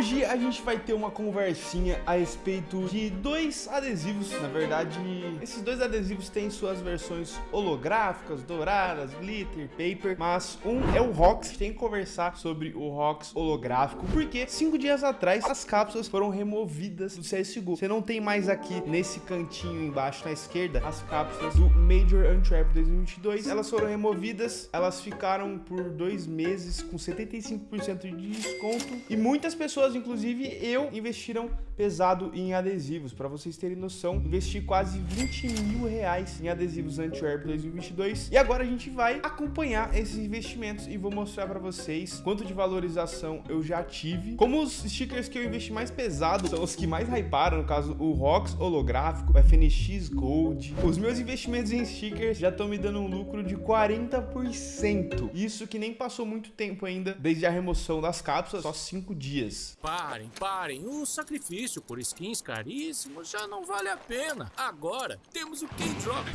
Hoje a gente vai ter uma conversinha a respeito de dois adesivos. Na verdade, esses dois adesivos têm suas versões holográficas, douradas, glitter, paper, mas um é o ROX. Tem que conversar sobre o ROX holográfico, porque cinco dias atrás as cápsulas foram removidas do CSGO. Você não tem mais aqui nesse cantinho embaixo na esquerda as cápsulas do Major Untrap 2022. Elas foram removidas, elas ficaram por dois meses com 75% de desconto e muitas pessoas, inclusive eu, investiram pesado em adesivos. Para vocês terem noção, investi quase 20 mil reais em adesivos Antwerp 2022 e agora a gente vai acompanhar esses investimentos e vou mostrar para vocês quanto de valorização eu já tive. Como os stickers que eu investi mais pesado são os que mais hyparam, no caso o ROX holográfico, o FNX Gold. Os meus investimentos em stickers já estão me dando um lucro de 40%. Isso que nem passou muito tempo ainda desde a remoção das cápsulas, só 5 dias. Parem, parem. O sacrifício por skins caríssimos já não vale a pena. Agora temos o K-Drop.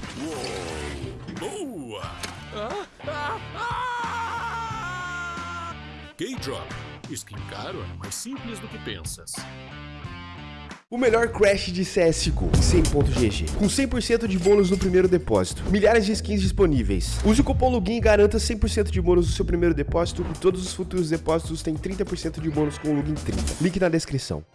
Boa! Ah, ah, ah! K-Drop. Skin caro é mais simples do que pensas. O melhor crash de CSGO, 100.gg, com 100% de bônus no primeiro depósito, milhares de skins disponíveis. Use o cupom LOGIN e garanta 100% de bônus no seu primeiro depósito e todos os futuros depósitos têm 30% de bônus com o LOGIN 30. Link na descrição.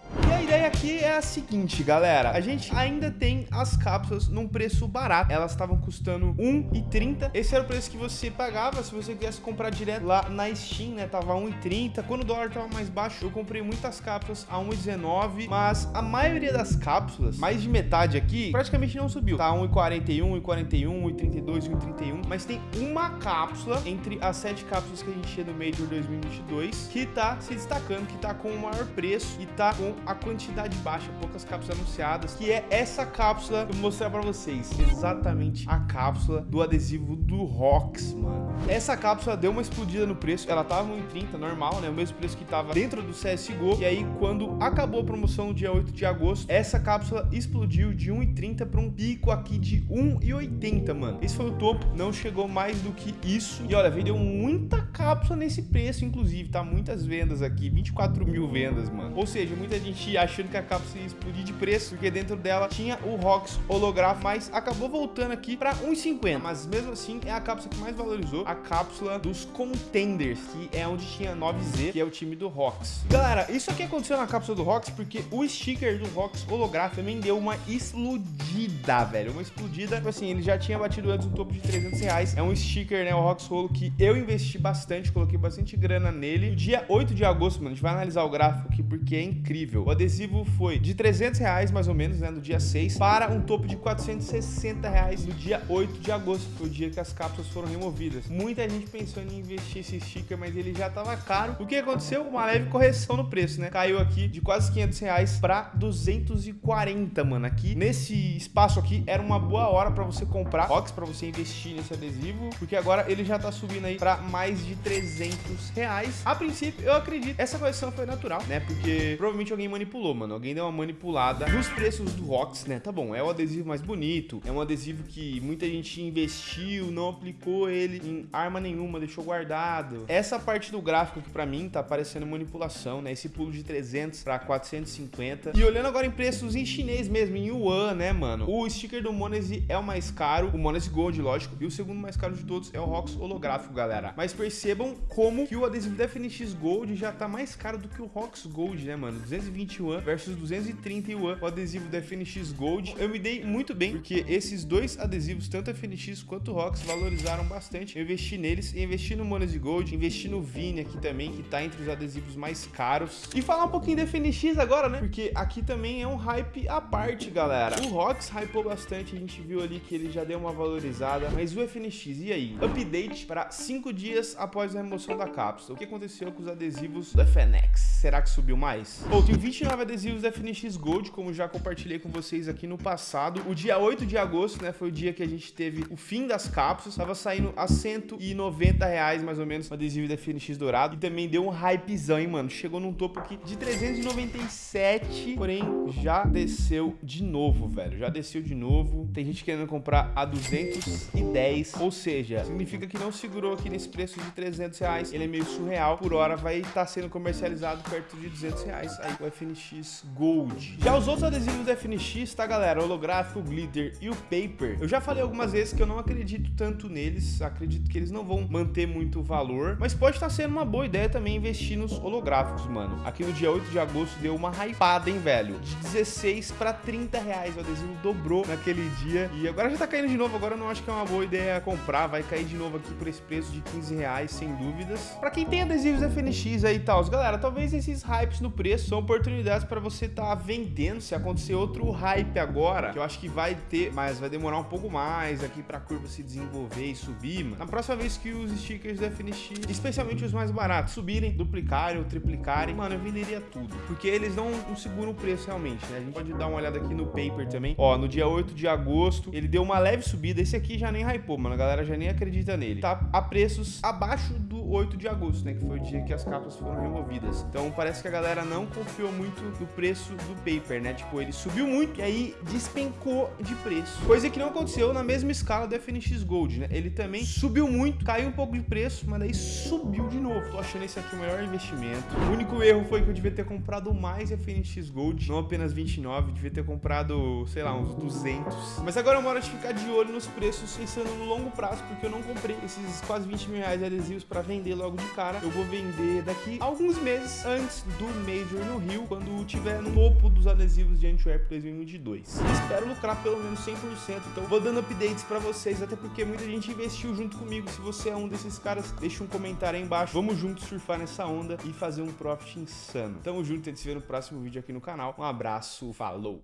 A seguinte, galera. A gente ainda tem as cápsulas num preço barato. Elas estavam custando R$1,30. Esse era o preço que você pagava se você quisesse comprar direto lá na Steam, né? Tava R$1,30. Quando o dólar tava mais baixo, eu comprei muitas cápsulas a R$1,19. Mas a maioria das cápsulas, mais de metade aqui, praticamente não subiu. Tá R$1,41, R$1,41, R$1,32, R$1,31. Mas tem uma cápsula entre as sete cápsulas que a gente tinha no Major 2022 que tá se destacando, que tá com o maior preço e tá com a quantidade baixa, poucas cápsulas anunciadas, que é essa cápsula que eu vou mostrar pra vocês. Exatamente a cápsula do adesivo do Rox, mano. Essa cápsula deu uma explodida no preço, ela tava em 30 normal, né? O mesmo preço que tava dentro do CSGO. E aí, quando acabou a promoção no dia 8 de agosto, essa cápsula explodiu de 1,30 para um pico aqui de 1,80, mano. Esse foi o topo, não chegou mais do que isso. E olha, vendeu muita cápsula nesse preço, inclusive, tá? Muitas vendas aqui, 24 mil vendas, mano. Ou seja, muita gente achando que a cápsula ia explodir de preço, porque dentro dela tinha o ROX holográfico, mas acabou voltando aqui para 1,50. Mas mesmo assim, é a cápsula que mais valorizou, a cápsula dos Contenders, que é onde tinha 9Z, que é o time do ROX. Galera, isso aqui aconteceu na cápsula do ROX, porque o sticker do ROX holográfico também deu uma explodida, velho. Uma explodida, tipo assim, ele já tinha batido antes um topo de 300 reais. É um sticker, né, o ROX Holo, que eu investi bastante, coloquei bastante grana nele. No dia 8 de agosto, mano, a gente vai analisar o gráfico aqui, porque é incrível. O adesivo foi de 300 reais, mais ou menos, né, no dia 6, para um topo de 460 reais no dia 8 de agosto, que foi o dia que as cápsulas foram removidas. Muita gente pensou em investir esse sticker, mas ele já tava caro. O que aconteceu? Uma leve correção no preço, né? Caiu aqui de quase 500 reais para 240, mano. Aqui, nesse espaço aqui, era uma boa hora para você comprar box, para você investir nesse adesivo, porque agora ele já tá subindo aí para mais de 300 reais. A princípio, eu acredito, essa correção foi natural, né? Porque provavelmente alguém manipulou, mano. Alguém deu uma manipulada nos preços do Rox, né? Tá bom, é o adesivo mais bonito, é um adesivo que muita gente investiu, não aplicou ele em arma nenhuma, deixou guardado. Essa parte do gráfico que para mim tá parecendo manipulação, né? Esse pulo de 300 para 450. E olhando agora em preços em chinês mesmo, em yuan, né, mano? O sticker do Monese é o mais caro, o Monese Gold, lógico, e o segundo mais caro de todos é o Rox holográfico, galera. Mas percebam como que o adesivo da FNX Gold já tá mais caro do que o Rox Gold, né, mano? 220 yuan versus 230 yuan o adesivo da FNX Gold. Eu me dei muito bem, porque esses dois adesivos, tanto a FNX quanto o Rox, valorizaram bastante. Eu investi neles, investi no Monese Gold, investi no Vini aqui também, que tá entre os adesivos mais caros. E falar um pouquinho da FNX agora, né? Porque aqui também é um hype à parte, galera. O Rox hypou bastante, a gente viu ali que ele já deu uma valorizada, mas o FNX, e aí? Update para 5 dias após a remoção da cápsula. O que aconteceu com os adesivos do FNX? Será que subiu mais? Pô, tem 29 adesivos da FNX FNX Gold, como já compartilhei com vocês aqui no passado. O dia 8 de agosto, né, foi o dia que a gente teve o fim das cápsulas. Tava saindo a 190 reais, mais ou menos, o adesivo da FNX dourado. E também deu um hypezão, hein, mano. Chegou num topo aqui de 397, porém já desceu de novo, velho. Já desceu de novo. Tem gente querendo comprar a 210, ou seja, significa que não segurou aqui nesse preço de 300 reais. Ele é meio surreal. Por hora vai estar tá sendo comercializado perto de 200 reais. Aí o FNX Gold. Já os outros adesivos do FNX, tá, galera? O holográfico, o glitter e o paper. Eu já falei algumas vezes que eu não acredito tanto neles. Acredito que eles não vão manter muito valor. Mas pode estar tá sendo uma boa ideia também investir nos holográficos, mano. Aqui no dia 8 de agosto deu uma hypada, hein, velho? De 16 para 30 reais. O adesivo dobrou naquele dia. E agora já tá caindo de novo. Agora eu não acho que é uma boa ideia comprar. Vai cair de novo aqui por esse preço de 15 reais, sem dúvidas. Para quem tem adesivos FNX aí e tal, galera, talvez esses hypes no preço são oportunidades para você estar tá vendendo. Se acontecer outro hype agora, que eu acho que vai ter, mas vai demorar um pouco mais aqui para a curva se desenvolver e subir, mano. Na próxima vez que os stickers do FNX, especialmente os mais baratos, subirem, duplicarem ou triplicarem, mano, eu venderia tudo. Porque eles não, não seguram o preço realmente, né? A gente pode dar uma olhada aqui no paper também. Ó, no dia 8 de agosto, ele deu uma leve subida. Esse aqui já nem hypou, mano. A galera já nem acredita nele. Tá a preços abaixo 8 de agosto, né? Que foi o dia que as capas foram removidas. Então parece que a galera não confiou muito no preço do paper, né? Tipo, ele subiu muito e aí despencou de preço. Coisa que não aconteceu na mesma escala do FNX Gold, né? Ele também subiu muito, caiu um pouco de preço, mas daí subiu de novo. Tô achando esse aqui o maior investimento. O único erro foi que eu devia ter comprado mais FNX Gold, não apenas 29, devia ter comprado, sei lá, uns 200. Mas agora é uma hora de ficar de olho nos preços, pensando no longo prazo, porque eu não comprei esses quase 20 mil reais de adesivos para vender logo de cara. Eu vou vender daqui alguns meses antes do Major no Rio, quando tiver no topo dos adesivos de Antwerp 2022. Espero lucrar pelo menos 100%, então vou dando updates para vocês, até porque muita gente investiu junto comigo. Se você é um desses caras, deixa um comentário aí embaixo. Vamos juntos surfar nessa onda e fazer um profit insano. Tamo junto, a gente se vê no próximo vídeo aqui no canal. Um abraço, falou!